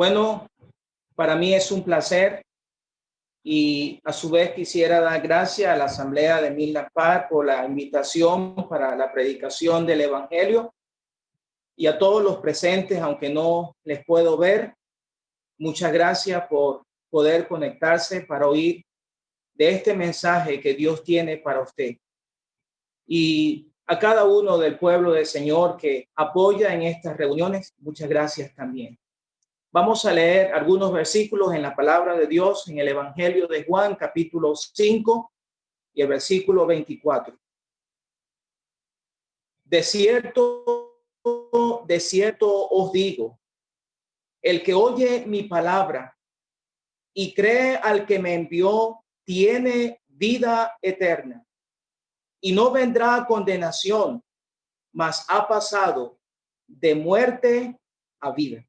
Bueno, para mí es un placer y a su vez quisiera dar gracias a la Asamblea de Milnapar por la invitación para la predicación del Evangelio y a todos los presentes, aunque no les puedo ver. Muchas gracias por poder conectarse para oír de este mensaje que Dios tiene para usted. Y a cada uno del pueblo del Señor que apoya en estas reuniones, muchas gracias también. Vamos a leer algunos versículos en la palabra de Dios en el Evangelio de Juan, capítulo 5 y el versículo 24. De cierto, de cierto os digo, el que oye mi palabra y cree al que me envió, tiene vida eterna y no vendrá condenación, mas ha pasado de muerte a vida.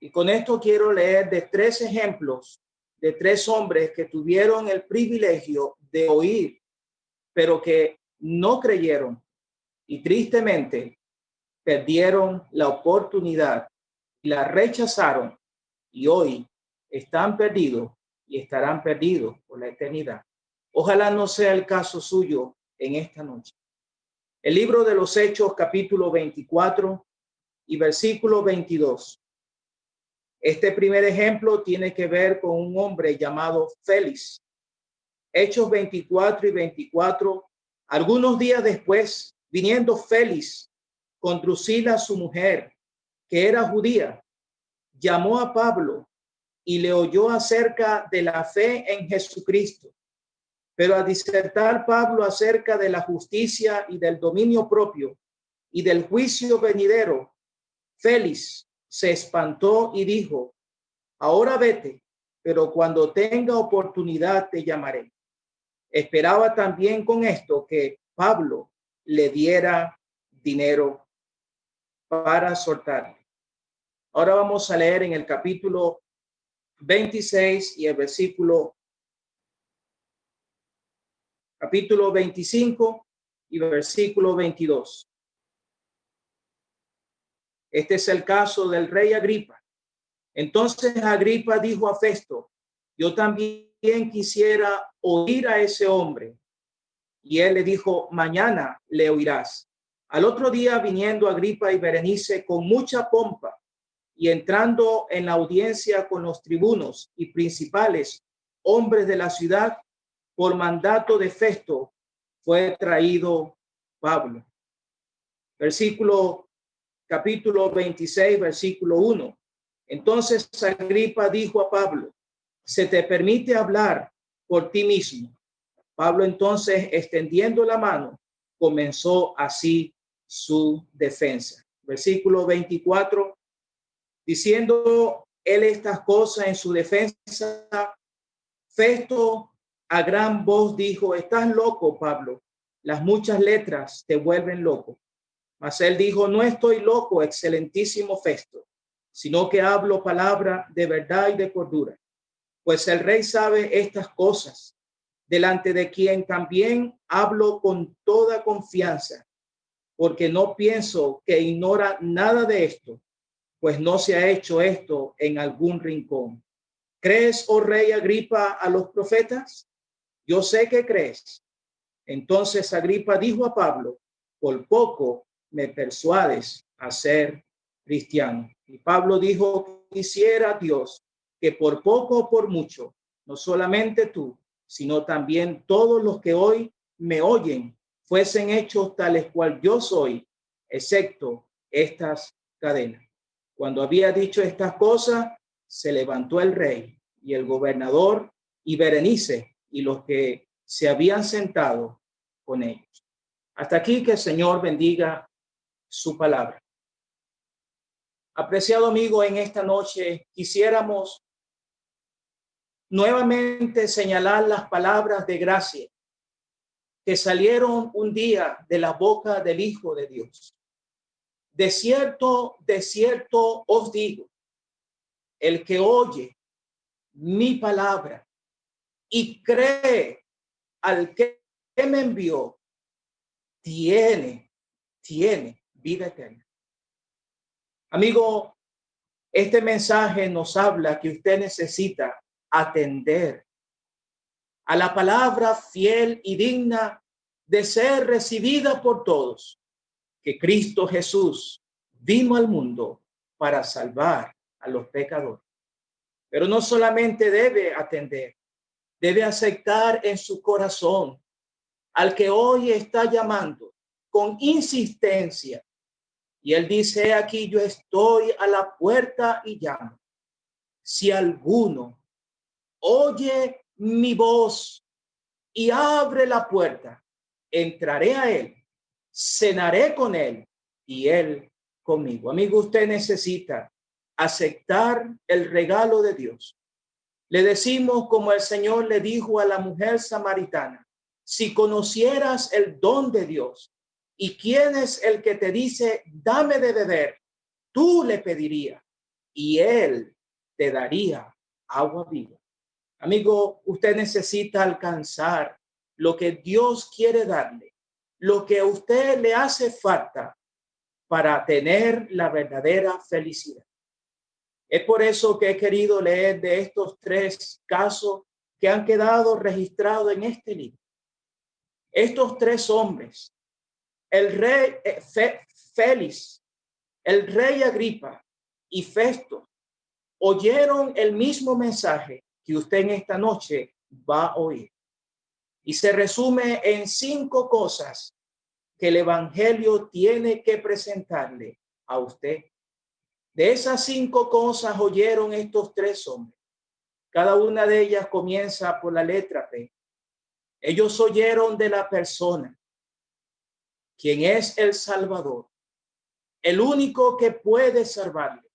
Y con esto quiero leer de tres ejemplos de tres hombres que tuvieron el privilegio de oír, pero que no creyeron y tristemente perdieron la oportunidad y la rechazaron y hoy están perdidos y estarán perdidos por la eternidad. Ojalá no sea el caso suyo en esta noche. El libro de los Hechos, capítulo 24 y versículo 22. Este primer ejemplo tiene que ver con un hombre llamado Félix. Hechos 24 y 24. Algunos días después, viniendo Félix con Drusila, su mujer, que era judía, llamó a Pablo y le oyó acerca de la fe en Jesucristo. Pero a disertar Pablo acerca de la justicia y del dominio propio y del juicio venidero, Félix se espantó y dijo, ahora vete, pero cuando tenga oportunidad te llamaré. Esperaba también con esto que Pablo le diera dinero para soltar. Ahora vamos a leer en el capítulo 26 y el versículo capítulo 25 y versículo 22. Este es el caso del rey Agripa. Entonces Agripa dijo a Festo, yo también quisiera oír a ese hombre. Y él le dijo, mañana le oirás. Al otro día viniendo Agripa y Berenice con mucha pompa y entrando en la audiencia con los tribunos y principales hombres de la ciudad, por mandato de Festo, fue traído Pablo. Versículo capítulo 26, versículo 1. Entonces Agripa dijo a Pablo, se te permite hablar por ti mismo. Pablo entonces, extendiendo la mano, comenzó así su defensa. Versículo 24, diciendo él estas cosas en su defensa, Festo a gran voz dijo, estás loco, Pablo, las muchas letras te vuelven loco. Mas él dijo, no estoy loco, excelentísimo Festo, sino que hablo palabra de verdad y de cordura. Pues el rey sabe estas cosas, delante de quien también hablo con toda confianza, porque no pienso que ignora nada de esto, pues no se ha hecho esto en algún rincón. ¿Crees, oh rey Agripa, a los profetas? Yo sé que crees. Entonces Agripa dijo a Pablo, por poco me persuades a ser cristiano. Y Pablo dijo, quisiera Dios que por poco o por mucho, no solamente tú, sino también todos los que hoy me oyen, fuesen hechos tales cual yo soy, excepto estas cadenas. Cuando había dicho estas cosas, se levantó el rey y el gobernador y Berenice y los que se habían sentado con ellos. Hasta aquí que el Señor bendiga su palabra. Apreciado amigo, en esta noche quisiéramos nuevamente señalar las palabras de gracia que salieron un día de la boca del Hijo de Dios. De cierto, de cierto os digo, el que oye mi palabra y cree al que me envió, tiene, tiene vida eterna. Amigo, Este mensaje nos habla que usted necesita atender a la palabra fiel y digna de ser recibida por todos, que Cristo Jesús vino al mundo para salvar a los pecadores. Pero no solamente debe atender, debe aceptar en su corazón al que hoy está llamando con insistencia. Y él dice aquí, yo estoy a la puerta y llamo. Si alguno oye mi voz y abre la puerta, entraré a él, cenaré con él y él conmigo. Amigo, usted necesita aceptar el regalo de Dios. Le decimos como el Señor le dijo a la mujer samaritana, si conocieras el don de Dios y quién es el que te dice, dame de beber, tú le pedirías y él te daría agua viva. Amigo, usted necesita alcanzar lo que Dios quiere darle, lo que a usted le hace falta para tener la verdadera felicidad. Es por eso que he querido leer de estos tres casos que han quedado registrados en este libro. Estos tres hombres, el rey eh, Félix, el rey Agripa y Festo, oyeron el mismo mensaje que usted en esta noche va a oír. Y se resume en cinco cosas que el Evangelio tiene que presentarle a usted de esas cinco cosas oyeron estos tres hombres. Cada una de ellas comienza por la letra P. Ellos oyeron de la persona, quien es el Salvador, el único que puede salvarle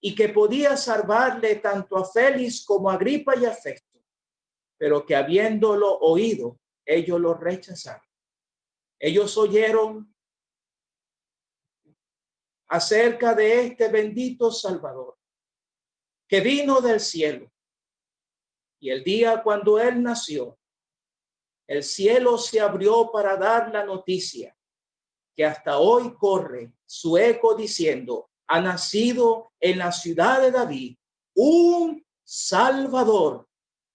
y que podía salvarle tanto a Félix como a Agripa y a Festo, pero que habiéndolo oído, ellos lo rechazaron. Ellos oyeron acerca de este bendito Salvador que vino del cielo. Y el día cuando él nació, el cielo se abrió para dar la noticia que hasta hoy corre su eco diciendo, ha nacido en la ciudad de David un Salvador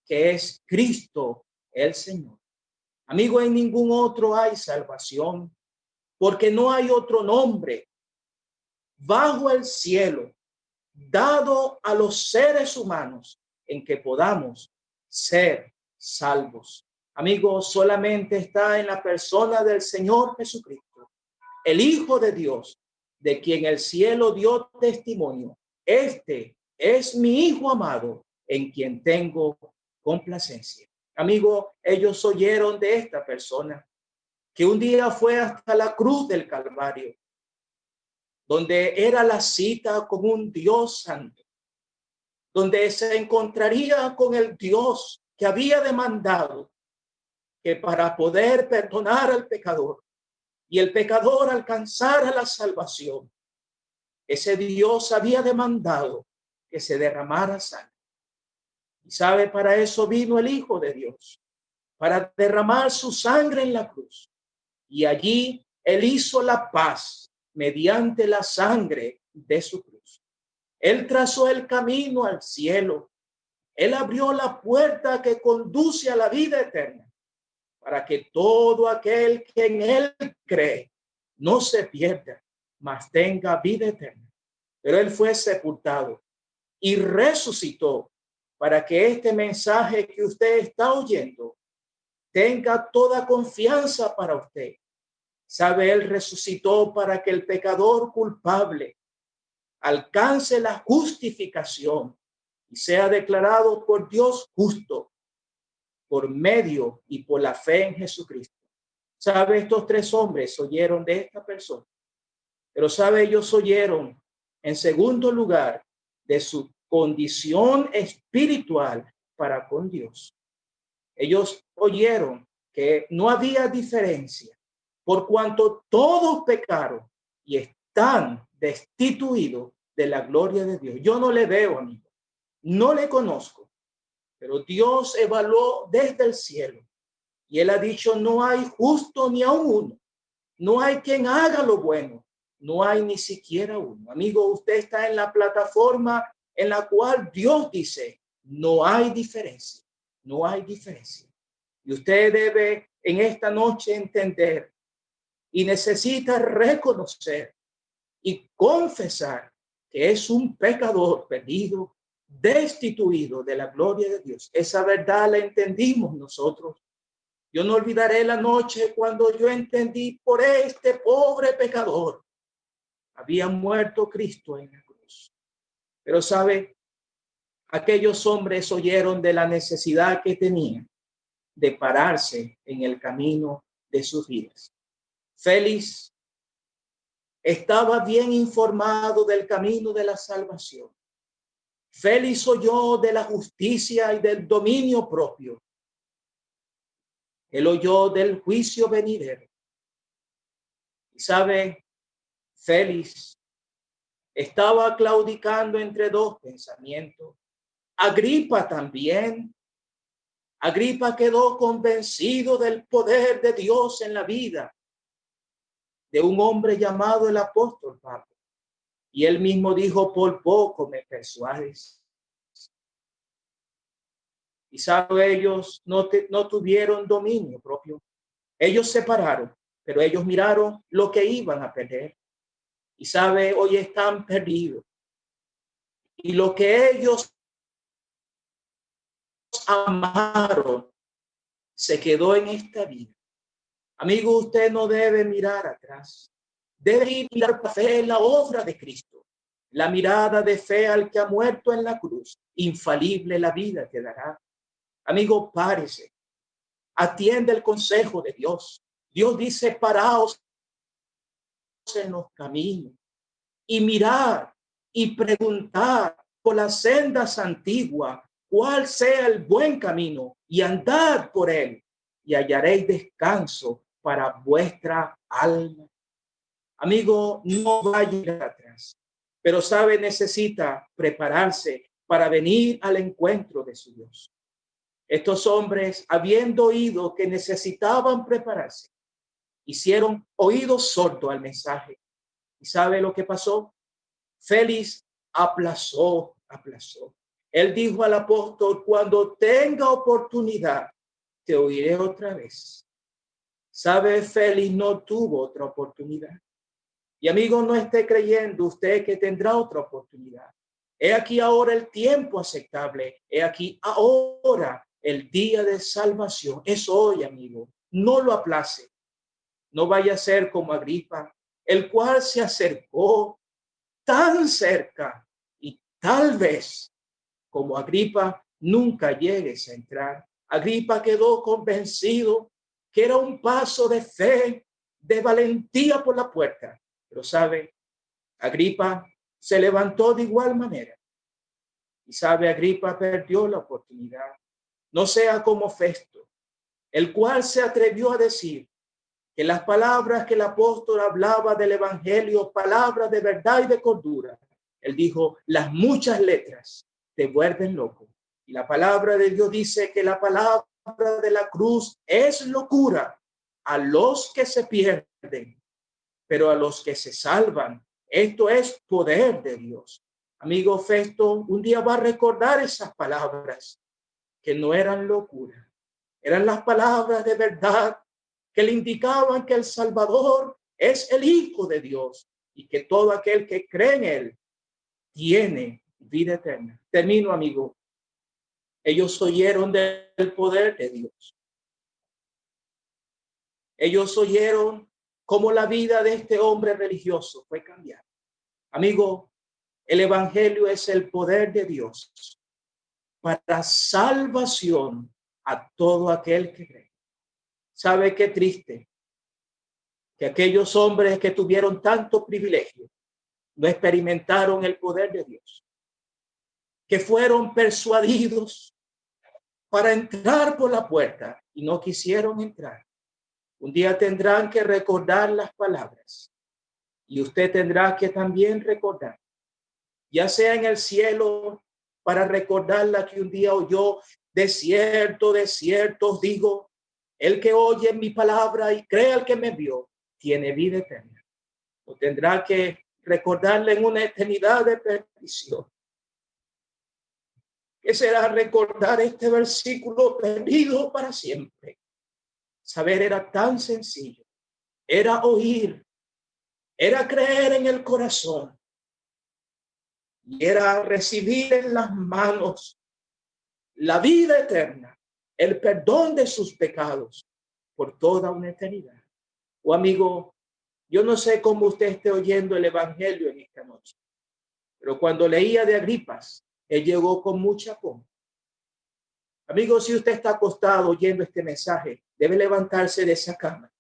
que es Cristo el Señor. Amigo, en ningún otro hay salvación, porque no hay otro nombre bajo el cielo dado a los seres humanos en que podamos ser salvos. Amigos, solamente está en la persona del Señor Jesucristo, el Hijo de Dios, de quien el cielo dio testimonio. Este es mi Hijo amado, en quien tengo complacencia. Amigo, ellos oyeron de esta persona que un día fue hasta la cruz del Calvario donde era la cita con un Dios santo, donde se encontraría con el Dios que había demandado que para poder perdonar al pecador y el pecador alcanzara la salvación, ese Dios había demandado que se derramara sangre. Y sabe, para eso vino el Hijo de Dios, para derramar su sangre en la cruz. Y allí él hizo la paz mediante la sangre de su cruz. Él trazó el camino al cielo. Él abrió la puerta que conduce a la vida eterna para que todo aquel que en él cree no se pierda, mas tenga vida eterna. Pero él fue sepultado y resucitó para que este mensaje que usted está oyendo tenga toda confianza para usted. Sabe, Él resucitó para que el pecador culpable alcance la justificación y sea declarado por Dios justo por medio y por la fe en Jesucristo. Sabe, estos tres hombres oyeron de esta persona, pero sabe, ellos oyeron en segundo lugar de su condición espiritual para con Dios. Ellos oyeron que no había diferencia por cuanto todos pecaron y están destituidos de la gloria de Dios. Yo no le veo, amigo, no le conozco, pero Dios evaluó desde el cielo y él ha dicho, no hay justo ni a uno, no hay quien haga lo bueno, no hay ni siquiera uno. Amigo, usted está en la plataforma en la cual Dios dice, no hay diferencia, no hay diferencia. Y usted debe en esta noche entender y necesita reconocer y confesar que es un pecador perdido, destituido de la gloria de Dios. Esa verdad la entendimos nosotros. Yo no olvidaré la noche cuando yo entendí por este pobre pecador. Había muerto Cristo en la cruz. Pero sabe, aquellos hombres oyeron de la necesidad que tenían de pararse en el camino de sus vidas. Félix estaba bien informado del camino de la salvación. Félix oyó de la justicia y del dominio propio. Él oyó del juicio venidero. Y sabe, Félix estaba claudicando entre dos pensamientos. Agripa también. Agripa quedó convencido del poder de Dios en la vida de un hombre llamado el apóstol Pablo. Y él mismo dijo, por poco me persuades. Y sabe, ellos no, no tuvieron dominio propio. Ellos se pararon, pero ellos miraron lo que iban a perder. Y sabe, hoy están perdidos. Y lo que ellos amaron se quedó en esta vida. Amigo, usted no debe mirar atrás. Debe mirar fe la obra de Cristo. La mirada de fe al que ha muerto en la cruz. Infalible la vida que dará. Amigo, párese. Atiende el consejo de Dios. Dios dice, paraos en los caminos y mirar y preguntar por las sendas antiguas cuál sea el buen camino y andar por él y hallaréis descanso para vuestra alma. Amigo, no vaya atrás, pero sabe, necesita prepararse para venir al encuentro de su Dios. Estos hombres, habiendo oído que necesitaban prepararse, hicieron oído sordo al mensaje. ¿Y sabe lo que pasó? Félix aplazó, aplazó. Él dijo al apóstol, cuando tenga oportunidad, te oiré otra vez. Sabe, Félix no tuvo otra oportunidad. Y amigo, no esté creyendo usted que tendrá otra oportunidad. He aquí ahora el tiempo aceptable. He aquí ahora el día de salvación. Es hoy, amigo. No lo aplace. No vaya a ser como Agripa, el cual se acercó tan cerca y tal vez como Agripa nunca llegues a entrar. Agripa quedó convencido que era un paso de fe, de valentía por la puerta. Pero sabe, Agripa se levantó de igual manera. Y sabe, Agripa perdió la oportunidad. No sea como Festo, el cual se atrevió a decir que las palabras que el apóstol hablaba del evangelio, palabras de verdad y de cordura, él dijo, las muchas letras te vuelven loco. Y la palabra de Dios dice que la palabra de la cruz es locura a los que se pierden, pero a los que se salvan, esto es poder de Dios. Amigo Festo, un día va a recordar esas palabras que no eran locura, eran las palabras de verdad que le indicaban que el Salvador es el Hijo de Dios y que todo aquel que cree en él tiene vida eterna. Termino, amigo. Ellos oyeron del poder de Dios. Ellos oyeron cómo la vida de este hombre religioso fue cambiada. Amigo, el evangelio es el poder de Dios para salvación a todo aquel que cree. ¿Sabe qué triste? Que aquellos hombres que tuvieron tanto privilegio no experimentaron el poder de Dios. Que fueron persuadidos para entrar por la puerta y no quisieron entrar. Un día tendrán que recordar las palabras y usted tendrá que también recordar, ya sea en el cielo, para recordar la que un día oyó, de cierto, de cierto, digo, el que oye mi palabra y cree al que me vio, tiene vida eterna. o tendrá que recordarle en una eternidad de perdición. ¿Qué será recordar este versículo perdido para siempre? Saber era tan sencillo, era oír, era creer en el corazón y era recibir en las manos la vida eterna, el perdón de sus pecados por toda una eternidad. O oh, amigo, yo no sé cómo usted esté oyendo el evangelio en esta noche, pero cuando leía de Agripas, él llegó con mucha pompa. Amigo, si usted está acostado oyendo este mensaje, debe levantarse de esa cama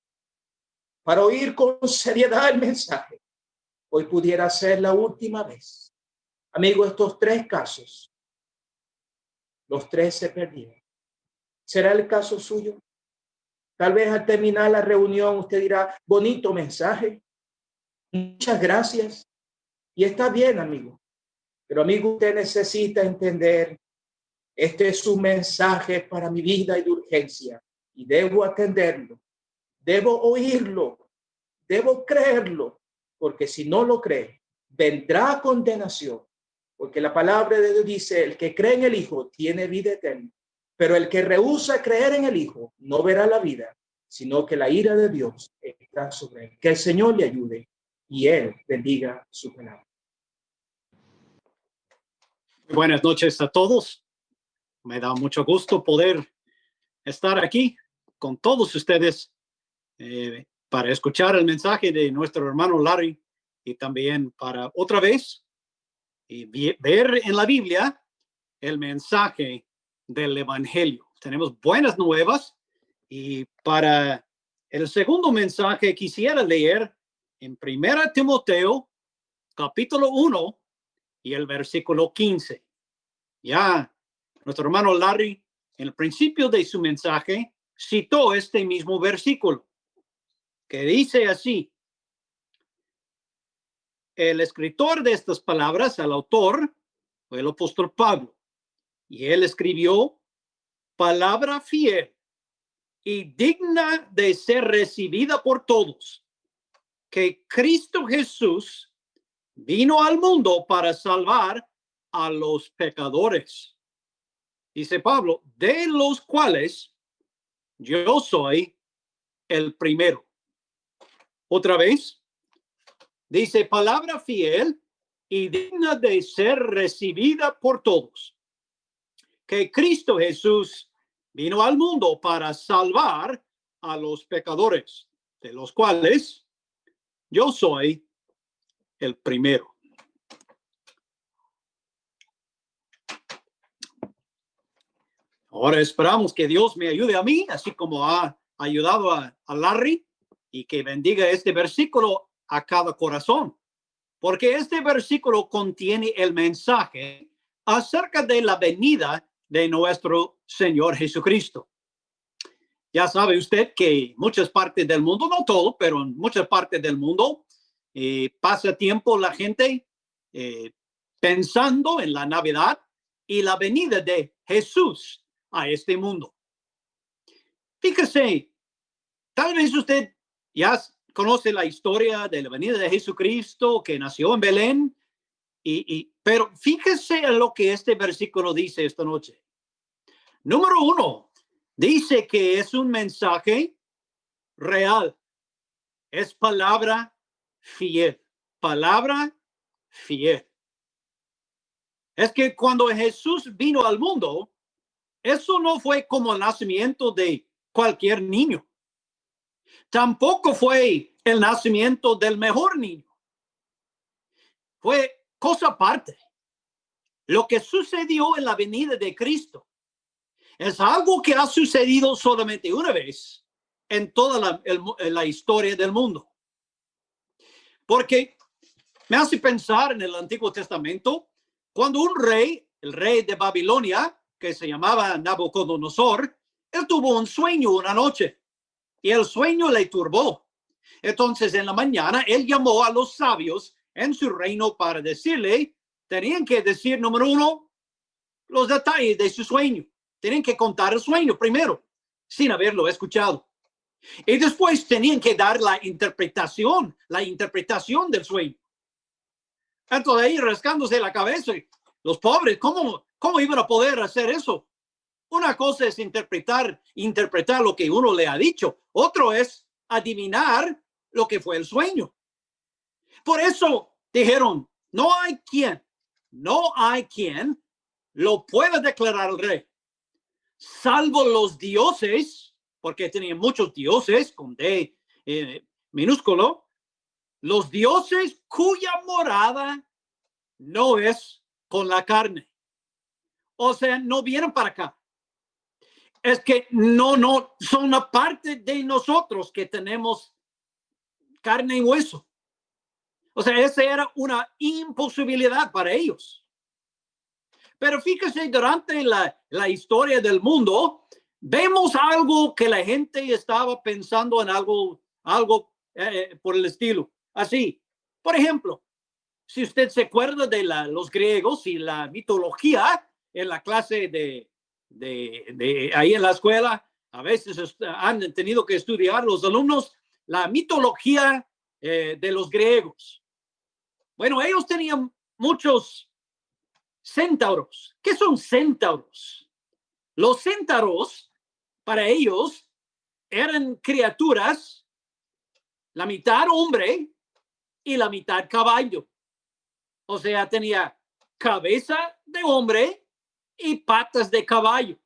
para oír con seriedad el mensaje. Hoy pudiera ser la última vez. Amigo, estos tres casos, los tres se perdieron. ¿Será el caso suyo? Tal vez al terminar la reunión usted dirá, bonito mensaje. Muchas gracias. Y está bien, amigo. Pero amigo, usted necesita entender, este es un mensaje para mi vida y de urgencia. Y debo atenderlo. Debo oírlo. Debo creerlo. Porque si no lo cree, vendrá condenación. Porque la palabra de Dios dice, el que cree en el Hijo tiene vida eterna. Pero el que rehúsa creer en el Hijo no verá la vida, sino que la ira de Dios está sobre él. Que el Señor le ayude y él bendiga su palabra. Buenas noches a todos. Me da mucho gusto poder estar aquí con todos ustedes eh, para escuchar el mensaje de nuestro hermano Larry y también para otra vez y ver en la Biblia el mensaje del Evangelio. Tenemos buenas nuevas y para el segundo mensaje quisiera leer en Primera Timoteo, capítulo 1 y el versículo 15. Ya nuestro hermano Larry, en el principio de su mensaje, citó este mismo versículo, que dice así, el escritor de estas palabras, el autor, fue el apóstol Pablo. Y él escribió palabra fiel y digna de ser recibida por todos, que Cristo Jesús vino al mundo para salvar a los pecadores. Dice Pablo, de los cuales yo soy el primero. Otra vez, dice palabra fiel y digna de ser recibida por todos que Cristo Jesús vino al mundo para salvar a los pecadores, de los cuales yo soy el primero. Ahora esperamos que Dios me ayude a mí, así como ha ayudado a, a Larry, y que bendiga este versículo a cada corazón, porque este versículo contiene el mensaje acerca de la venida de nuestro Señor Jesucristo. Ya sabe usted que muchas partes del mundo, no todo, pero en muchas partes del mundo, eh, pasa tiempo la gente eh, pensando en la Navidad y la venida de Jesús a este mundo. Fíjese, tal vez usted ya conoce la historia de la venida de Jesucristo que nació en Belén, y, y, pero fíjese en lo que este versículo dice esta noche. Número uno, dice que es un mensaje real. Es palabra fiel. Palabra fiel. Es que cuando Jesús vino al mundo, eso no fue como el nacimiento de cualquier niño. Tampoco fue el nacimiento del mejor niño. Fue cosa aparte. Lo que sucedió en la venida de Cristo es algo que ha sucedido solamente una vez en toda la, historia del mundo. Porque me hace pensar en el Antiguo Testamento, cuando un rey, el rey de Babilonia, que se llamaba Nabucodonosor, él tuvo un sueño una noche y el sueño le turbó. Entonces en la mañana él llamó a los sabios en su reino para decirle, tenían que decir, número uno, los detalles de su sueño. Tienen que contar el sueño primero, sin haberlo escuchado. Y después tenían que dar la interpretación, la interpretación del sueño. Entonces ahí rascándose la cabeza, los pobres, ¿cómo, cómo iban a poder hacer eso? Una cosa es interpretar, interpretar lo que uno le ha dicho. Otro es adivinar lo que fue el sueño. Por eso dijeron, no hay quien, no hay quien lo pueda declarar el rey, salvo los dioses, porque tenían muchos dioses con D eh, minúsculo, los dioses cuya morada no es con la carne. O sea, no vienen para acá. Es que no, no, son una parte de nosotros que tenemos carne y hueso. O sea, esa era una imposibilidad para ellos. Pero fíjese, durante la, la historia del mundo, vemos algo que la gente estaba pensando en algo, algo eh, por el estilo. Así, por ejemplo, si usted se acuerda de la, los griegos y la mitología en la clase de, de, ahí en la escuela, a veces han tenido que estudiar los alumnos la mitología eh, de los griegos. Bueno, ellos tenían muchos centauros. ¿Qué son centauros? Los centauros, para ellos, eran criaturas, la mitad hombre y la mitad caballo. O sea, tenía cabeza de hombre y patas de caballo.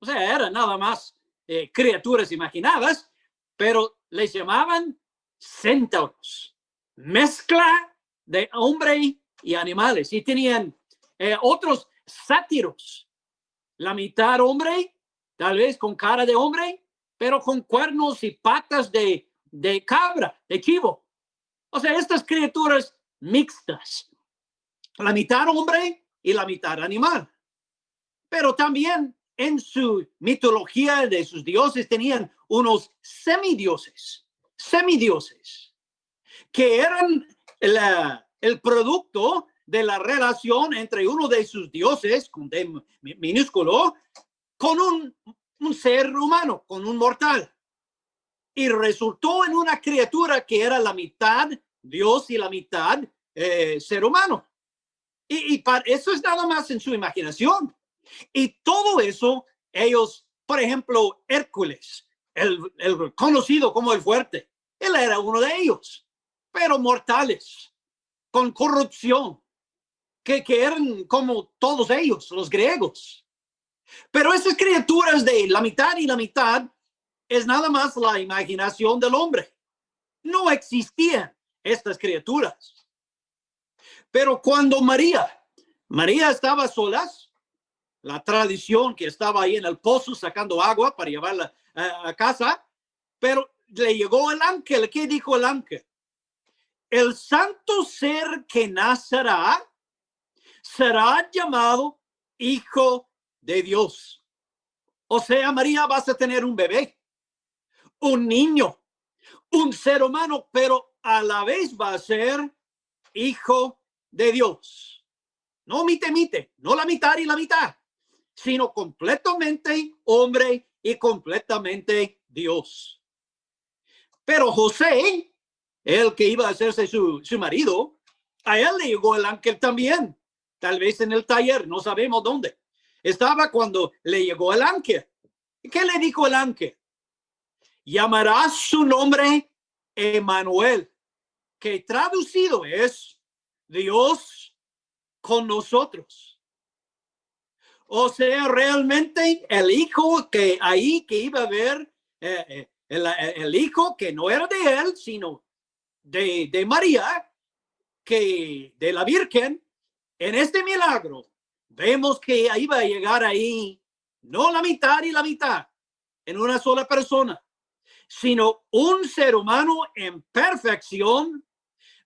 O sea, eran nada más eh, criaturas imaginadas, pero les llamaban centauros. Mezcla de hombre y animales. Y tenían eh, otros sátiros, la mitad hombre, tal vez con cara de hombre, pero con cuernos y patas de, de cabra, de chivo. O sea, estas criaturas mixtas, la mitad hombre y la mitad animal. Pero también en su mitología de sus dioses tenían unos semidioses, semidioses, que eran el producto de la relación entre uno de sus dioses, con minúsculo, con un, un ser humano, con un mortal. Y resultó en una criatura que era la mitad Dios y la mitad eh, ser humano. Y, y para, eso es nada más en su imaginación. Y todo eso, ellos, por ejemplo, Hércules, el, el conocido como el fuerte, él era uno de ellos pero mortales, con corrupción, que, que eran como todos ellos, los griegos. Pero esas criaturas de la mitad y la mitad es nada más la imaginación del hombre. No existían estas criaturas. Pero cuando María, María estaba solas, la tradición que estaba ahí en el pozo sacando agua para llevarla a, a casa, pero le llegó el ángel. ¿Qué dijo el ángel? el santo ser que nacerá será llamado hijo de Dios. O sea, María, vas a tener un bebé, un niño, un ser humano, pero a la vez va a ser hijo de Dios. No mite, mite, no la mitad y la mitad, sino completamente hombre y completamente Dios. Pero José el que iba a hacerse su, su marido, a él le llegó el ángel también, tal vez en el taller, no sabemos dónde. Estaba cuando le llegó el ángel. ¿Qué le dijo el ángel? Llamará su nombre Emanuel, que traducido es Dios con nosotros. O sea, realmente el hijo que ahí que iba a ver, eh, eh, el, el, hijo que no era de él, sino de, María que de la Virgen, en este milagro, vemos que va a llegar ahí no la mitad y la mitad en una sola persona, sino un ser humano en perfección,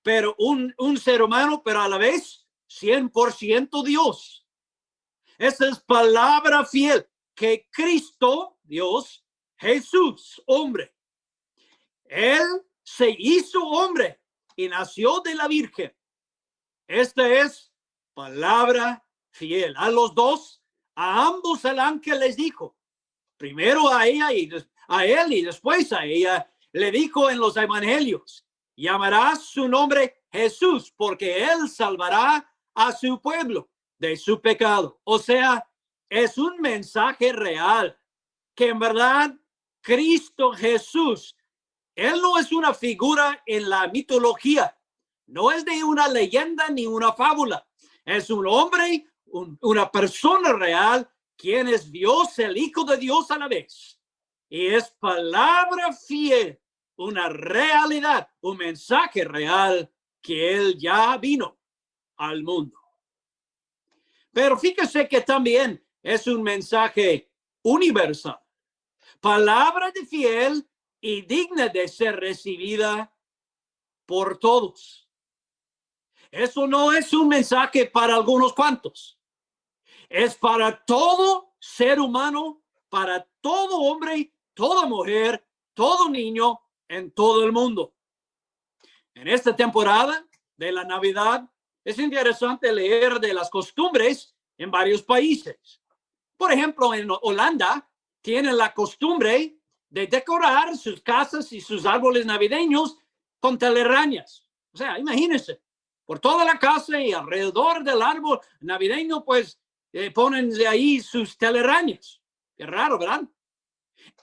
pero un, un ser humano, pero a la vez 100% Dios. Esa es palabra fiel que Cristo, Dios, Jesús, hombre, él se hizo hombre y nació de la Virgen. Esta es palabra fiel. A los dos, a ambos el ángel les dijo, primero a ella y a él y después a ella, le dijo en los evangelios, llamarás su nombre Jesús, porque él salvará a su pueblo de su pecado. O sea, es un mensaje real que en verdad Cristo Jesús, él no es una figura en la mitología, no es de una leyenda ni una fábula, es un hombre, una persona real, quien es Dios, el Hijo de Dios a la vez. Y es palabra fiel, una realidad, un mensaje real que él ya vino al mundo. Pero fíjese que también es un mensaje universal. Palabra de fiel y digna de ser recibida por todos. Eso no es un mensaje para algunos cuantos. Es para todo ser humano, para todo hombre, toda mujer, todo niño en todo el mundo. En esta temporada de la Navidad es interesante leer de las costumbres en varios países. Por ejemplo, en Holanda tienen la costumbre de decorar sus casas y sus árboles navideños con telarañas. O sea, imagínense, por toda la casa y alrededor del árbol navideño, pues eh, ponen de ahí sus telarañas. Qué raro, ¿verdad?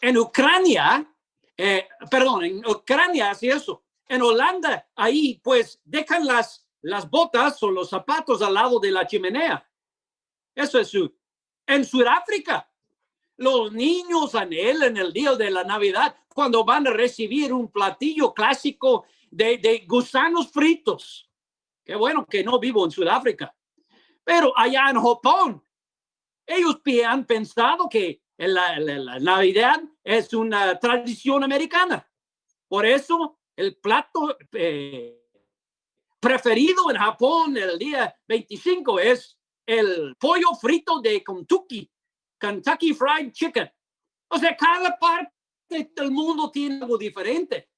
En Ucrania, eh, perdón, en Ucrania hace eso. En Holanda, ahí pues dejan las, las botas o los zapatos al lado de la chimenea. Eso es su. En Sudáfrica, los niños anhelan el día de la Navidad cuando van a recibir un platillo clásico de, gusanos fritos. Qué bueno que no vivo en Sudáfrica. Pero allá en Japón, ellos han pensado que la, la Navidad es una tradición americana. Por eso el plato eh, preferido en Japón el día 25 es el pollo frito de Kentucky, Kentucky Fried Chicken. O sea, cada parte del mundo tiene algo diferente.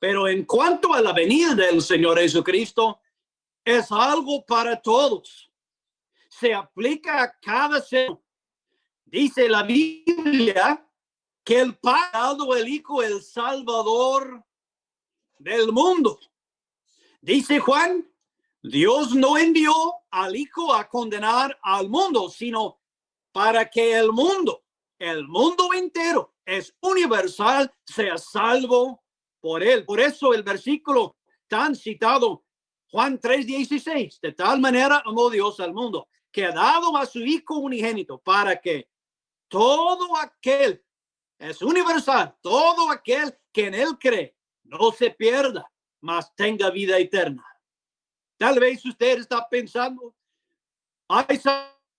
Pero en cuanto a la venida del Señor Jesucristo, es algo para todos. Se aplica a cada ser. Dice la Biblia que el Padre el Hijo, el Salvador del mundo. Dice Juan, Dios no envió al Hijo a condenar al mundo, sino para que el mundo, el mundo entero, es universal, sea salvo por él. Por eso el versículo tan citado, Juan 3:16, de tal manera amó Dios al mundo, que ha dado a su Hijo unigénito, para que todo aquel, es universal, todo aquel que en él cree, no se pierda, mas tenga vida eterna. Tal vez usted está pensando, ¿hay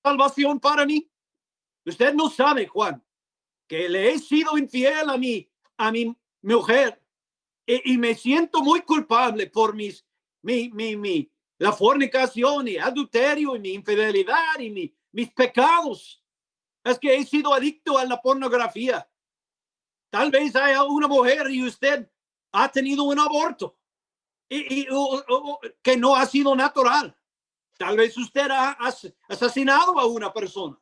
salvación para mí? Usted no sabe, Juan, que le he sido infiel a mi, a mi mujer y, me siento muy culpable por mis, mi, mi, mi, la fornicación y adulterio y mi infidelidad y mi, mis pecados. Es que he sido adicto a la pornografía. Tal vez haya una mujer y usted ha tenido un aborto y, que no ha sido natural. Tal vez usted ha asesinado a una persona.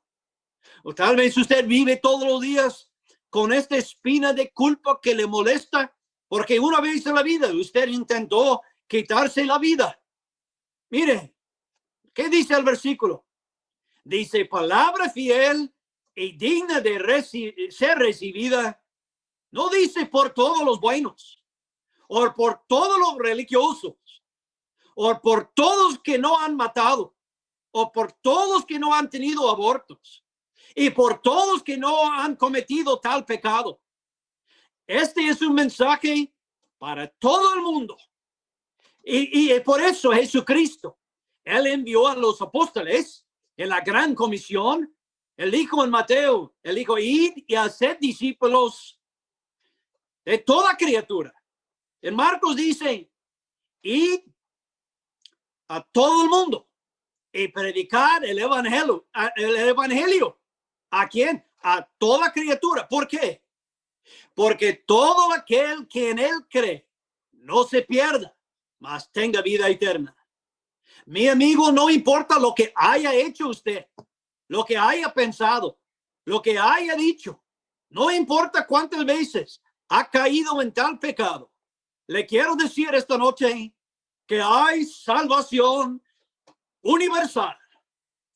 O tal vez usted vive todos los días con esta espina de culpa que le molesta porque una vez en la vida usted intentó quitarse la vida. Mire, ¿qué dice el versículo? Dice palabra fiel y digna de ser recibida. No dice por todos los buenos o por todos los religiosos, o por todos que no han matado, o por todos que no han tenido abortos, y por todos que no han cometido tal pecado. Este es un mensaje para todo el mundo. Y, y por eso Jesucristo, Él envió a los apóstoles en la gran comisión, el dijo en Mateo, el dijo, id y hacer discípulos de toda criatura en Marcos dice, y a todo el mundo y predicar el evangelio, el evangelio. ¿A quién? A toda criatura. ¿Por qué? Porque todo aquel que en él cree no se pierda, mas tenga vida eterna. Mi amigo, no importa lo que haya hecho usted, lo que haya pensado, lo que haya dicho, No importa cuántas veces ha caído en tal pecado. Le quiero decir esta noche que hay salvación universal.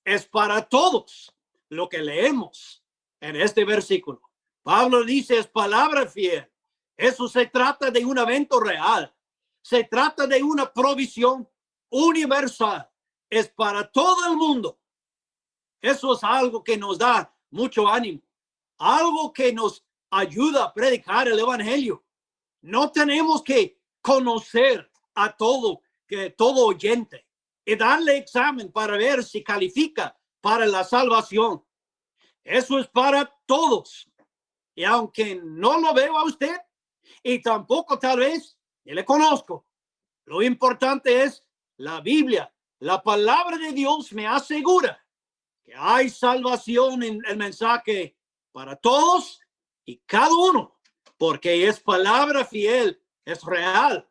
Es para todos lo que leemos en este versículo. Pablo dice es palabra fiel. Eso se trata de un evento real. Se trata de una provisión universal. Es para todo el mundo. Eso es algo que nos da mucho ánimo. Algo que nos ayuda a predicar el evangelio. No tenemos que conocer a todo, que todo oyente y darle examen para ver si califica para la salvación. Eso es para todos. Y aunque no lo veo a usted y tampoco tal vez le conozco, lo importante es la Biblia. La palabra de Dios me asegura que hay salvación en el mensaje para todos y cada uno, porque es palabra fiel, es real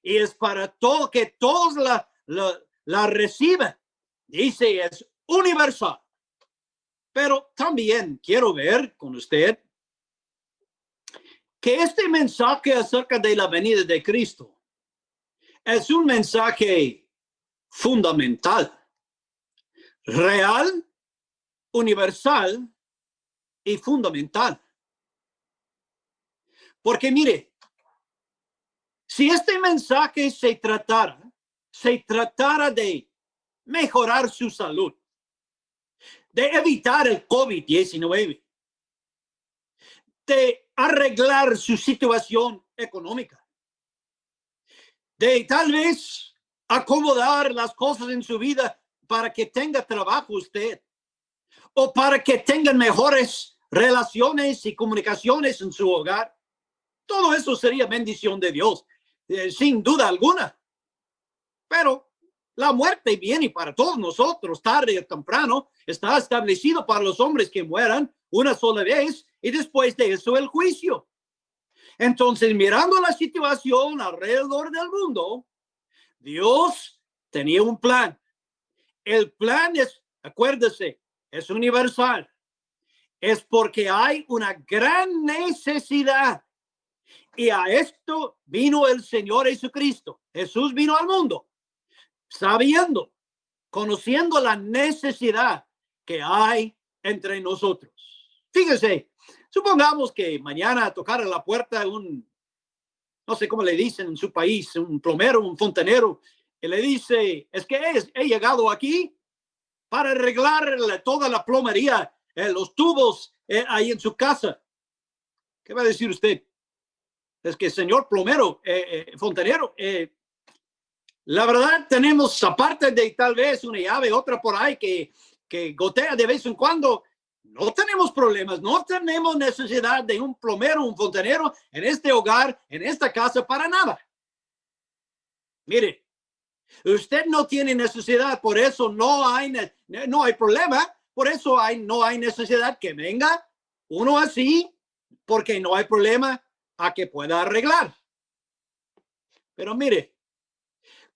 y es para todo, que todos la, la, la reciben. Dice, es universal. Pero también quiero ver con usted que este mensaje acerca de la venida de Cristo es un mensaje fundamental, real, universal y fundamental. Porque mire, si este mensaje se tratara, se tratara de mejorar su salud, de evitar el COVID-19, de arreglar su situación económica, de tal vez acomodar las cosas en su vida para que tenga trabajo usted o para que tengan mejores relaciones y comunicaciones en su hogar. Todo eso sería bendición de Dios, eh, sin duda alguna. Pero la muerte viene para todos nosotros, tarde o temprano, está establecido para los hombres que mueran una sola vez y después de eso el juicio. Entonces, mirando la situación alrededor del mundo, Dios tenía un plan. El plan es, acuérdese, es universal. Es porque hay una gran necesidad. Y a esto vino el Señor Jesucristo. Jesús vino al mundo sabiendo, conociendo la necesidad que hay entre nosotros. Fíjese, supongamos que mañana tocara la puerta un, no sé cómo le dicen en su país, un plomero, un fontanero, y le dice, es que he, llegado aquí para arreglar toda la plomería, eh, los tubos eh, ahí en su casa. ¿Qué va a decir usted? Es que señor plomero, eh, fontanero, la verdad, tenemos, aparte de tal vez una llave, otra por ahí que, que gotea de vez en cuando, no tenemos problemas, no tenemos necesidad de un plomero, un fontanero en este hogar, en esta casa, para nada. Mire, usted no tiene necesidad, por eso no hay, no hay problema, por eso hay, no hay necesidad que venga uno así, porque no hay problema a que pueda arreglar. Pero mire,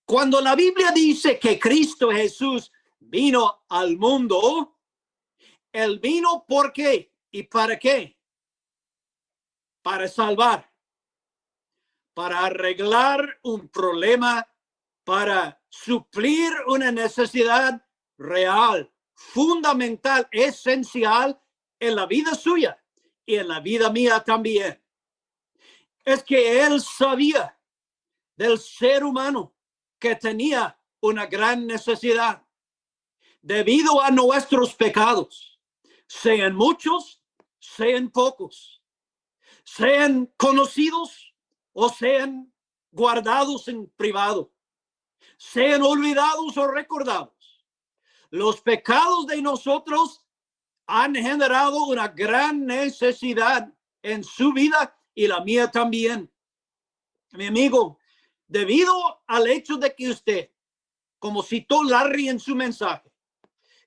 cuando la Biblia dice que Cristo Jesús vino al mundo, él vino ¿por qué? ¿Y para qué? Para salvar, para arreglar un problema, para suplir una necesidad real, fundamental, esencial en la vida suya y en la vida mía también. Es que él sabía del ser humano que tenía una gran necesidad debido a nuestros pecados, sean muchos, sean pocos, sean conocidos o sean guardados en privado, sean olvidados o recordados. Los pecados de nosotros han generado una gran necesidad en su vida y la mía también. Mi amigo, debido al hecho de que usted, como citó Larry en su mensaje,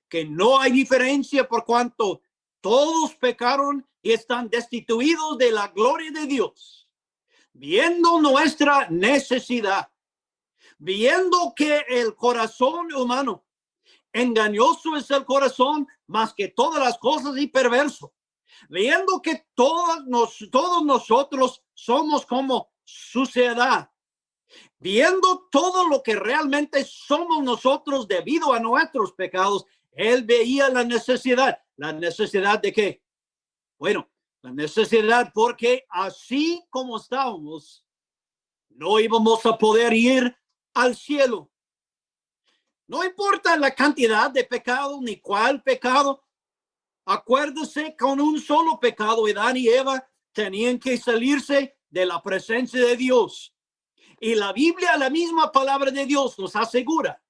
que no hay diferencia por cuanto todos pecaron y están destituidos de la gloria de Dios, viendo nuestra necesidad, viendo que el corazón humano engañoso es el corazón más que todas las cosas y perverso. Viendo que todos, nos, todos nosotros somos como suciedad, viendo todo lo que realmente somos nosotros debido a nuestros pecados, él veía la necesidad. ¿La necesidad de qué? Bueno, la necesidad porque así como estábamos, no íbamos a poder ir al cielo. No importa la cantidad de pecado ni cuál pecado. Acuérdese, con un solo pecado, Adán y Eva tenían que salirse de la presencia de Dios. Y la Biblia, la misma palabra de Dios, nos asegura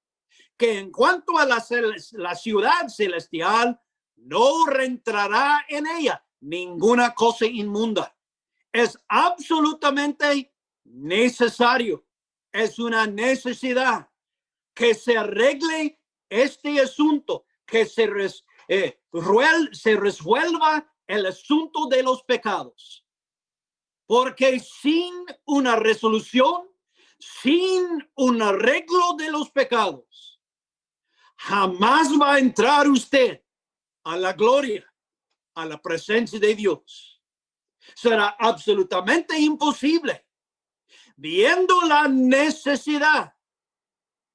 que en cuanto a la, la ciudad celestial, no reentrará en ella ninguna cosa inmunda. Es absolutamente necesario. Es una necesidad que se arregle este asunto, que se, eh, se resuelva el asunto de los pecados. Porque sin una resolución, sin un arreglo de los pecados, jamás va a entrar usted a la gloria, a la presencia de Dios. Será absolutamente imposible. Viendo la necesidad,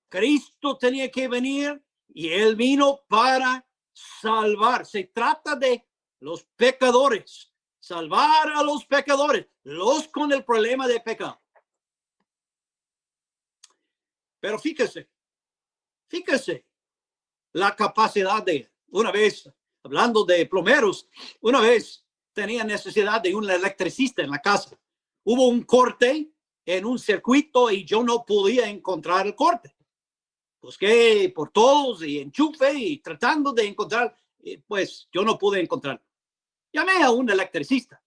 Cristo tenía que venir y él vino para salvar. Se trata de los pecadores, salvar a los pecadores, los con el problema de pecado. Pero fíjese, fíjese la capacidad de una vez, hablando de plomeros, una vez tenía necesidad de un electricista en la casa. Hubo un corte en un circuito y yo no podía encontrar el corte. Busqué por todos y enchufe y tratando de encontrar, eh, pues yo no pude encontrar. Llamé a un electricista.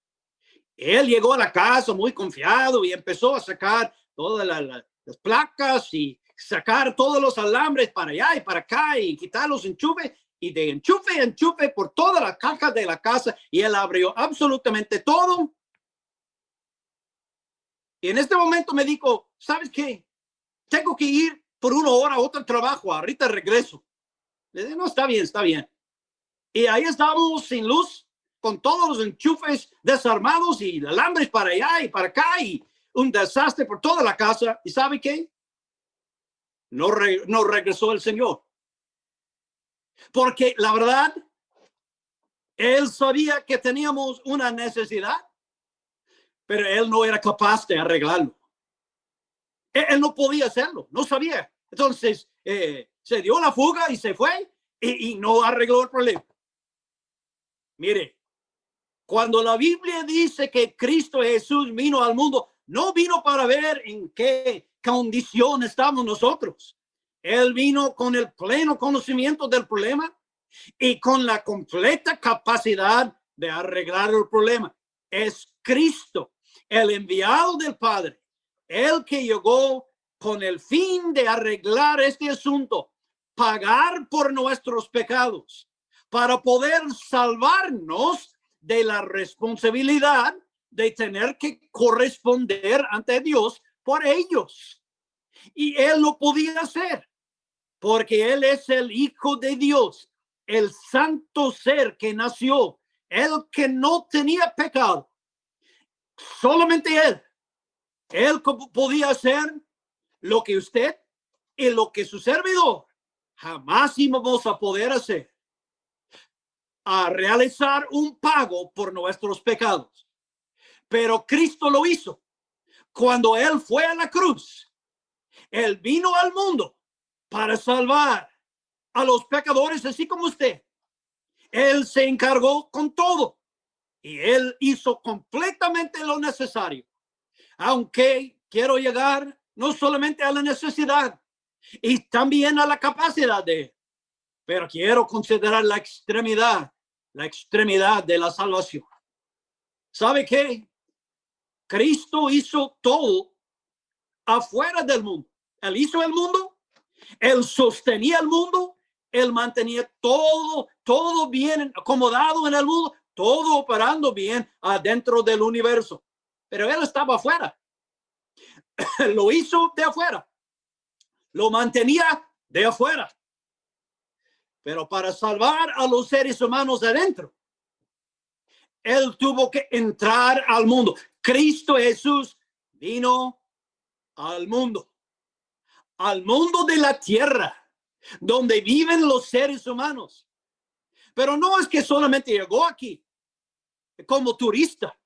Él llegó a la casa muy confiado y empezó a sacar todas las placas y sacar todos los alambres para allá y para acá y quitar los enchufes y de enchufe a enchufe por toda la caja de la casa y él abrió absolutamente todo. Y en este momento me dijo, ¿sabes qué? Tengo que ir por una hora otro trabajo, ahorita regreso. Le no, está bien, está bien. Y ahí estábamos sin luz, con todos los enchufes desarmados y alambres para allá y para acá y un desastre por toda la casa. ¿Y sabe qué? No, no regresó el Señor. Porque la verdad, él sabía que teníamos una necesidad, pero él no era capaz de arreglarlo. Él, no podía hacerlo, no sabía. Entonces, eh, se dio la fuga y se fue y, no arregló el problema. Mire, cuando la Biblia dice que Cristo Jesús vino al mundo, no vino para ver en qué condición estamos nosotros. Él vino con el pleno conocimiento del problema y con la completa capacidad de arreglar el problema. Es Cristo, el enviado del Padre, el que llegó con el fin de arreglar este asunto, pagar por nuestros pecados, para poder salvarnos de la responsabilidad de tener que corresponder ante Dios por ellos. Y él lo podía hacer porque Él es el Hijo de Dios, el santo ser que nació, el que no tenía pecado. Solamente Él. Él podía hacer lo que usted y lo que su servidor jamás íbamos a poder hacer. A realizar un pago por nuestros pecados. Pero Cristo lo hizo. Cuando Él fue a la cruz, Él vino al mundo para salvar a los pecadores, así como usted. Él se encargó con todo y él hizo completamente lo necesario. Aunque quiero llegar no solamente a la necesidad y también a la capacidad de, pero quiero considerar la extremidad, la extremidad de la salvación. ¿Sabe qué? Cristo hizo todo afuera del mundo. Él hizo el mundo él sostenía el mundo, él mantenía todo, todo bien acomodado en el mundo, todo operando bien adentro del universo. Pero él estaba afuera. Lo hizo de afuera. Lo mantenía de afuera. Pero para salvar a los seres humanos adentro, Él tuvo que entrar al mundo. Cristo Jesús vino al mundo, al mundo de la tierra, donde viven los seres humanos. Pero no es que solamente llegó aquí como turista.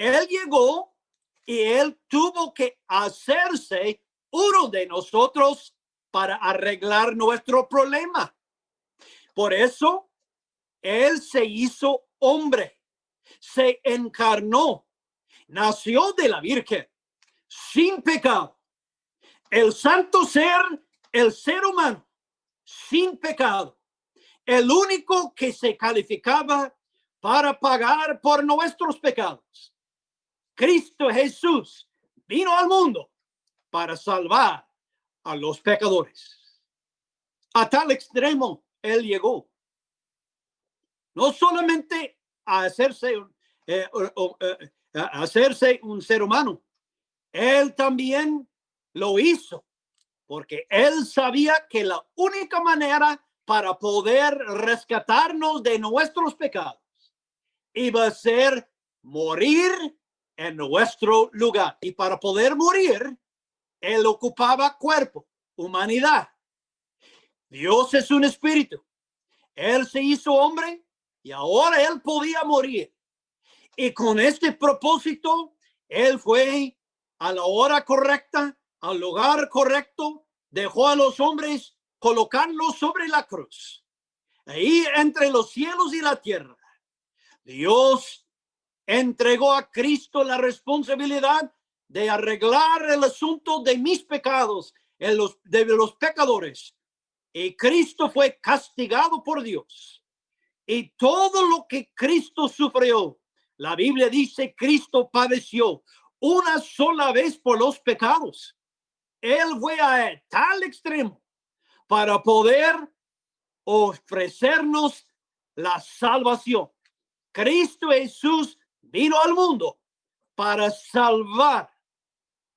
Él llegó y él tuvo que hacerse uno de nosotros para arreglar nuestro problema. Por eso, él se hizo hombre, se encarnó, nació de la Virgen, sin pecado. El santo ser, el ser humano, sin pecado. El único que se calificaba para pagar por nuestros pecados. Cristo Jesús vino al mundo para salvar a los pecadores. A tal extremo él llegó. No solamente a hacerse, eh, eh, a hacerse un ser humano, él también lo hizo porque él sabía que la única manera para poder rescatarnos de nuestros pecados iba a ser morir en nuestro lugar. Y para poder morir, él ocupaba cuerpo, humanidad. Dios es un espíritu. Él se hizo hombre y ahora él podía morir. Y con este propósito, él fue a la hora correcta, al lugar correcto, dejó a los hombres colocarlos sobre la cruz. Ahí entre los cielos y la tierra. Dios entregó a Cristo la responsabilidad de arreglar el asunto de mis pecados, de los, de los pecadores. Y Cristo fue castigado por Dios. Y todo lo que Cristo sufrió, la Biblia dice, Cristo padeció una sola vez por los pecados. Él fue a tal extremo para poder ofrecernos la salvación. Cristo Jesús vino al mundo para salvar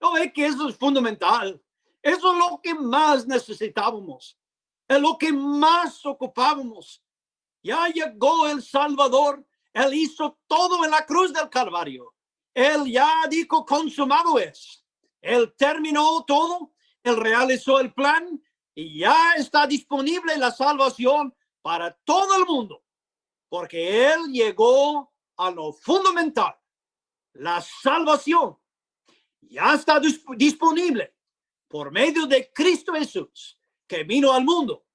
¿No ve que eso es fundamental? Eso es lo que más necesitábamos. Es lo que más ocupábamos. Ya llegó el Salvador. Él hizo todo en la cruz del Calvario. Él ya dijo, consumado es. Él terminó todo. Él realizó el plan y ya está disponible la salvación para todo el mundo. Porque Él llegó a lo fundamental, la salvación ya está disponible por medio de Cristo Jesús, que vino al mundo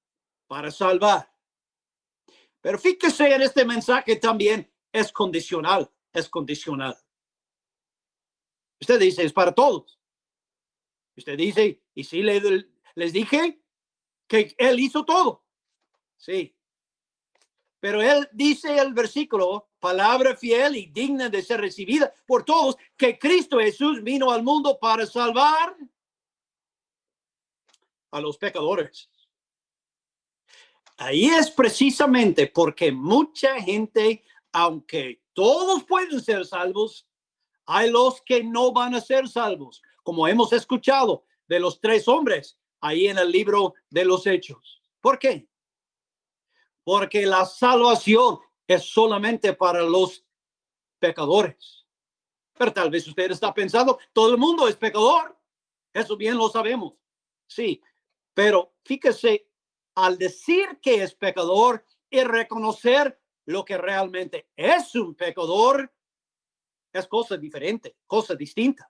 para salvar. Pero fíjese en este mensaje también es condicional, es condicional. Usted dice, es para todos. Usted dice, y si les dije que él hizo todo. Sí. Pero él dice el versículo palabra fiel y digna de ser recibida por todos, que Cristo Jesús vino al mundo para salvar a los pecadores. Ahí es precisamente porque mucha gente, aunque todos pueden ser salvos, hay los que no van a ser salvos, como hemos escuchado de los tres hombres ahí en el libro de los hechos. ¿Por qué? Porque la salvación es solamente para los pecadores. Pero tal vez usted está pensando, todo el mundo es pecador. Eso bien lo sabemos. Sí, pero fíjese, al decir que es pecador y reconocer lo que realmente es un pecador, es cosa diferente, cosa distinta.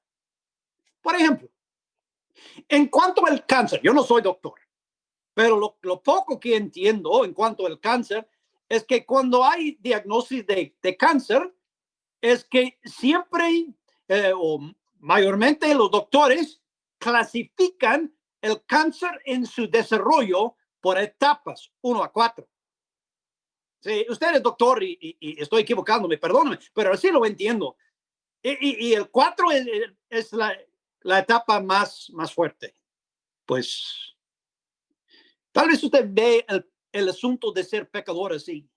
Por ejemplo, en cuanto al cáncer, yo no soy doctor, pero lo, lo poco que entiendo en cuanto al cáncer es que cuando hay diagnóstico de, de cáncer, es que siempre eh, o mayormente los doctores clasifican el cáncer en su desarrollo por etapas, uno a cuatro. Sí, usted es doctor y, estoy equivocándome, perdóname, pero así lo entiendo. Y, el cuatro es, la, la, etapa más, más fuerte. Pues tal vez usted ve el el asunto de ser pecador así.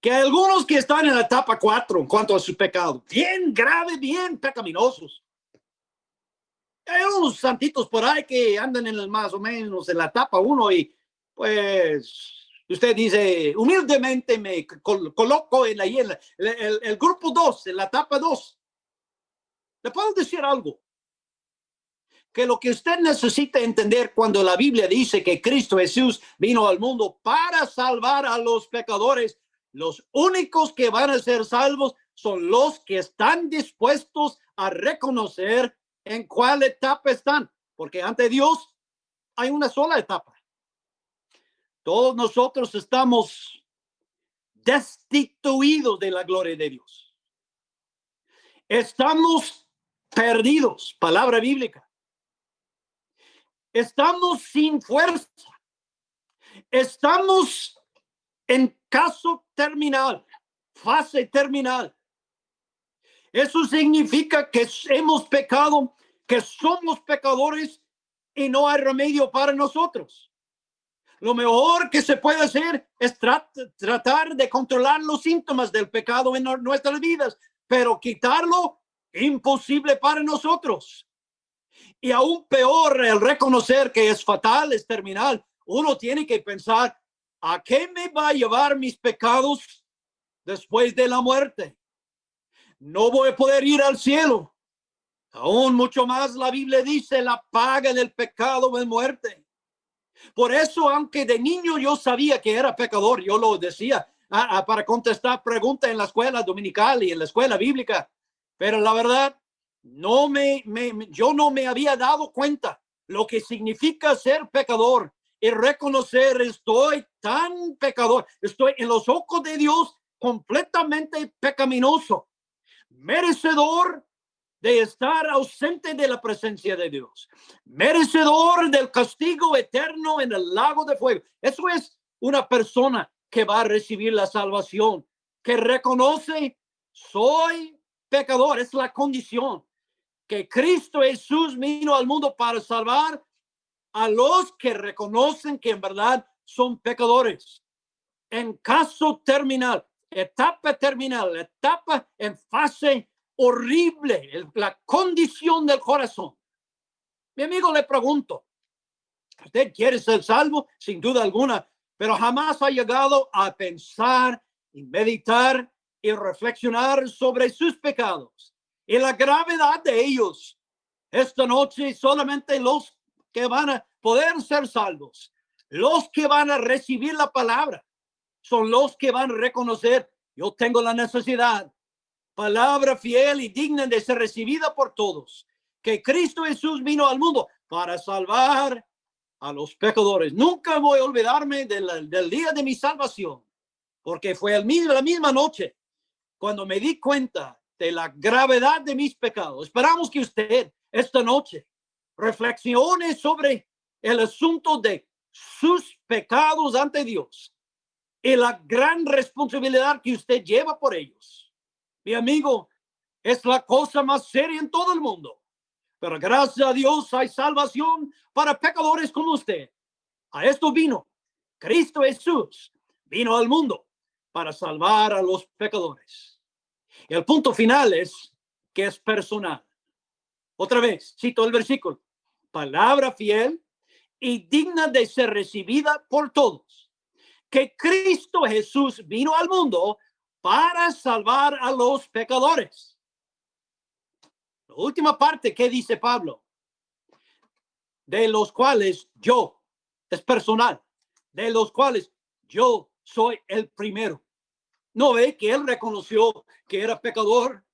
Que algunos que están en la etapa cuatro en cuanto a su pecado, bien grave, bien pecaminosos. Hay unos santitos por ahí que andan en el más o menos en la etapa uno y pues Usted dice, humildemente me coloco en, ahí en el, el, grupo 2, en la etapa 2. Le puedo decir algo. Que lo que usted necesita entender cuando la Biblia dice que Cristo Jesús vino al mundo para salvar a los pecadores, los únicos que van a ser salvos son los que están dispuestos a reconocer en cuál etapa están, porque ante Dios hay una sola etapa. Todos nosotros estamos destituidos de la gloria de Dios. Estamos perdidos, palabra bíblica. Estamos sin fuerza. Estamos en caso terminal, fase terminal. Eso significa que hemos pecado, que somos pecadores y no hay remedio para nosotros. Lo mejor que se puede hacer es tratar de controlar los síntomas del pecado en nuestras vidas, pero quitarlo imposible para nosotros. Y aún peor, el reconocer que es fatal, es terminal. Uno tiene que pensar, ¿a qué me va a llevar mis pecados después de la muerte? no voy a poder ir al cielo. Aún mucho más la Biblia dice la paga del pecado es muerte. Por eso, aunque de niño yo sabía que era pecador, yo lo decía ah, ah, para contestar preguntas en la escuela dominical y en la escuela bíblica. Pero la verdad, no me, me, yo no me había dado cuenta lo que significa ser pecador y reconocer estoy tan pecador, estoy en los ojos de Dios completamente pecaminoso merecedor de estar ausente de la presencia de Dios, merecedor del castigo eterno en el lago de fuego. Eso es una persona que va a recibir la salvación, que reconoce, soy pecador, es la condición que Cristo Jesús vino al mundo para salvar a los que reconocen que en verdad son pecadores. En caso terminal, etapa terminal, etapa en fase horrible, la condición del corazón. Mi amigo le pregunto, ¿usted quiere ser salvo? Sin duda alguna, pero jamás ha llegado a pensar y meditar y reflexionar sobre sus pecados y la gravedad de ellos. Esta noche solamente los que van a poder ser salvos, los que van a recibir la palabra, son los que van a reconocer, yo tengo la necesidad, palabra fiel y digna de ser recibida por todos, que Cristo Jesús vino al mundo para salvar a los pecadores. Nunca voy a olvidarme del, del día de mi salvación, porque fue el la misma noche cuando me di cuenta de la gravedad de mis pecados. Esperamos que usted esta noche reflexione sobre el asunto de sus pecados ante Dios y la gran responsabilidad que usted lleva por ellos. Mi amigo, es la cosa más seria en todo el mundo. Pero gracias a Dios hay salvación para pecadores como usted. A esto vino Cristo Jesús. Vino al mundo para salvar a los pecadores. El punto final es que es personal. Otra vez, cito el versículo. Palabra fiel y digna de ser recibida por todos que Cristo Jesús vino al mundo para salvar a los pecadores. La última parte que dice Pablo, de los cuales yo, es personal, de los cuales yo soy el primero. ¿No ve que él reconoció que era pecador?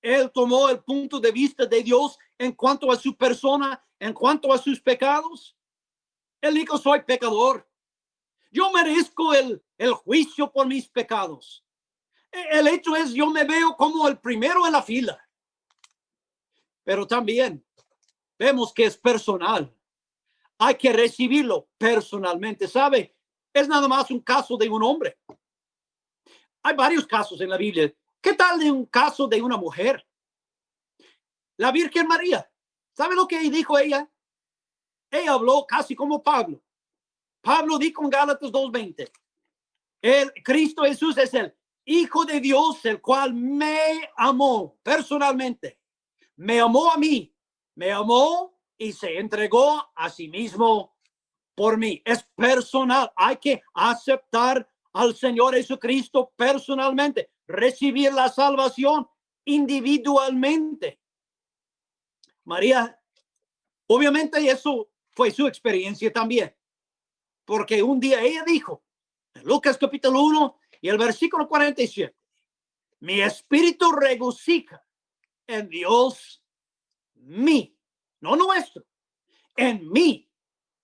Él tomó el punto de vista de Dios en cuanto a su persona, en cuanto a sus pecados. Él dijo, soy pecador. Yo merezco el, el juicio por mis pecados. E, el hecho es, yo me veo como el primero en la fila. Pero también vemos que es personal. Hay que recibirlo personalmente. ¿Sabe? Es nada más un caso de un hombre. Hay varios casos en la Biblia. ¿Qué tal de un caso de una mujer? La Virgen María. ¿Sabe lo que dijo ella? Ella habló casi como Pablo. Pablo dijo en Gálatas 2.20, el Cristo Jesús es el Hijo de Dios, el cual me amó personalmente, me amó a mí, me amó y se entregó a sí mismo por mí. Es personal. Hay que aceptar al Señor Jesucristo personalmente, recibir la salvación individualmente. María, obviamente eso fue su experiencia también, porque un día ella dijo, Lucas capítulo 1 y el versículo 47, mi espíritu regocija en Dios, mi, no nuestro, en mi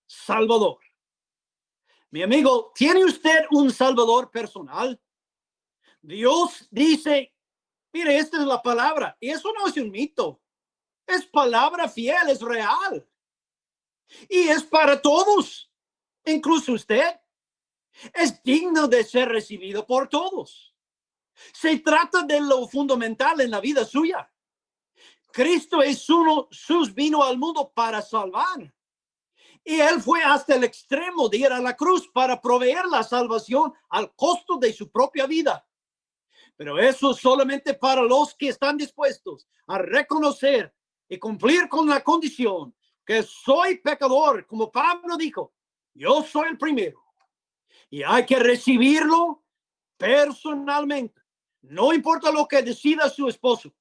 Salvador. Mi amigo, ¿tiene usted un Salvador personal? Dios dice, mire, esta es la palabra, y eso no es un mito, es palabra fiel, es real. Y es para todos, incluso usted. Es digno de ser recibido por todos. Se trata de lo fundamental en la vida suya. Cristo es uno, sus vino al mundo para salvar. Y él fue hasta el extremo de ir a la cruz para proveer la salvación al costo de su propia vida. Pero eso solamente para los que están dispuestos a reconocer y cumplir con la condición que soy pecador, como Pablo dijo, yo soy el primero. Y hay que recibirlo personalmente. No importa lo que decida su esposo.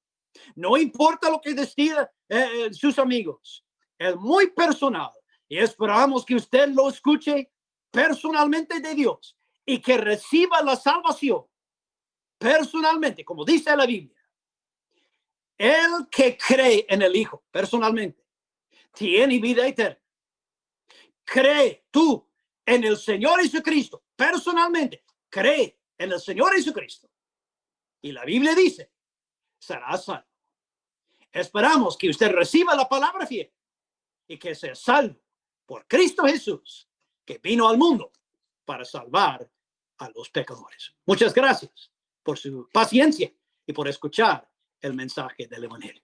No importa lo que decida eh, eh, sus amigos. Es muy personal. Y esperamos que usted lo escuche personalmente de Dios y que reciba la salvación personalmente, como dice la Biblia. El que cree en el Hijo personalmente tiene vida eterna. Cree tú en el Señor Jesucristo personalmente. Cree en el Señor Jesucristo. Y la Biblia dice, será salvo. Esperamos que usted reciba la palabra fiel y que sea salvo por Cristo Jesús, que vino al mundo para salvar a los pecadores. Muchas gracias por su paciencia y por escuchar el mensaje del Evangelio.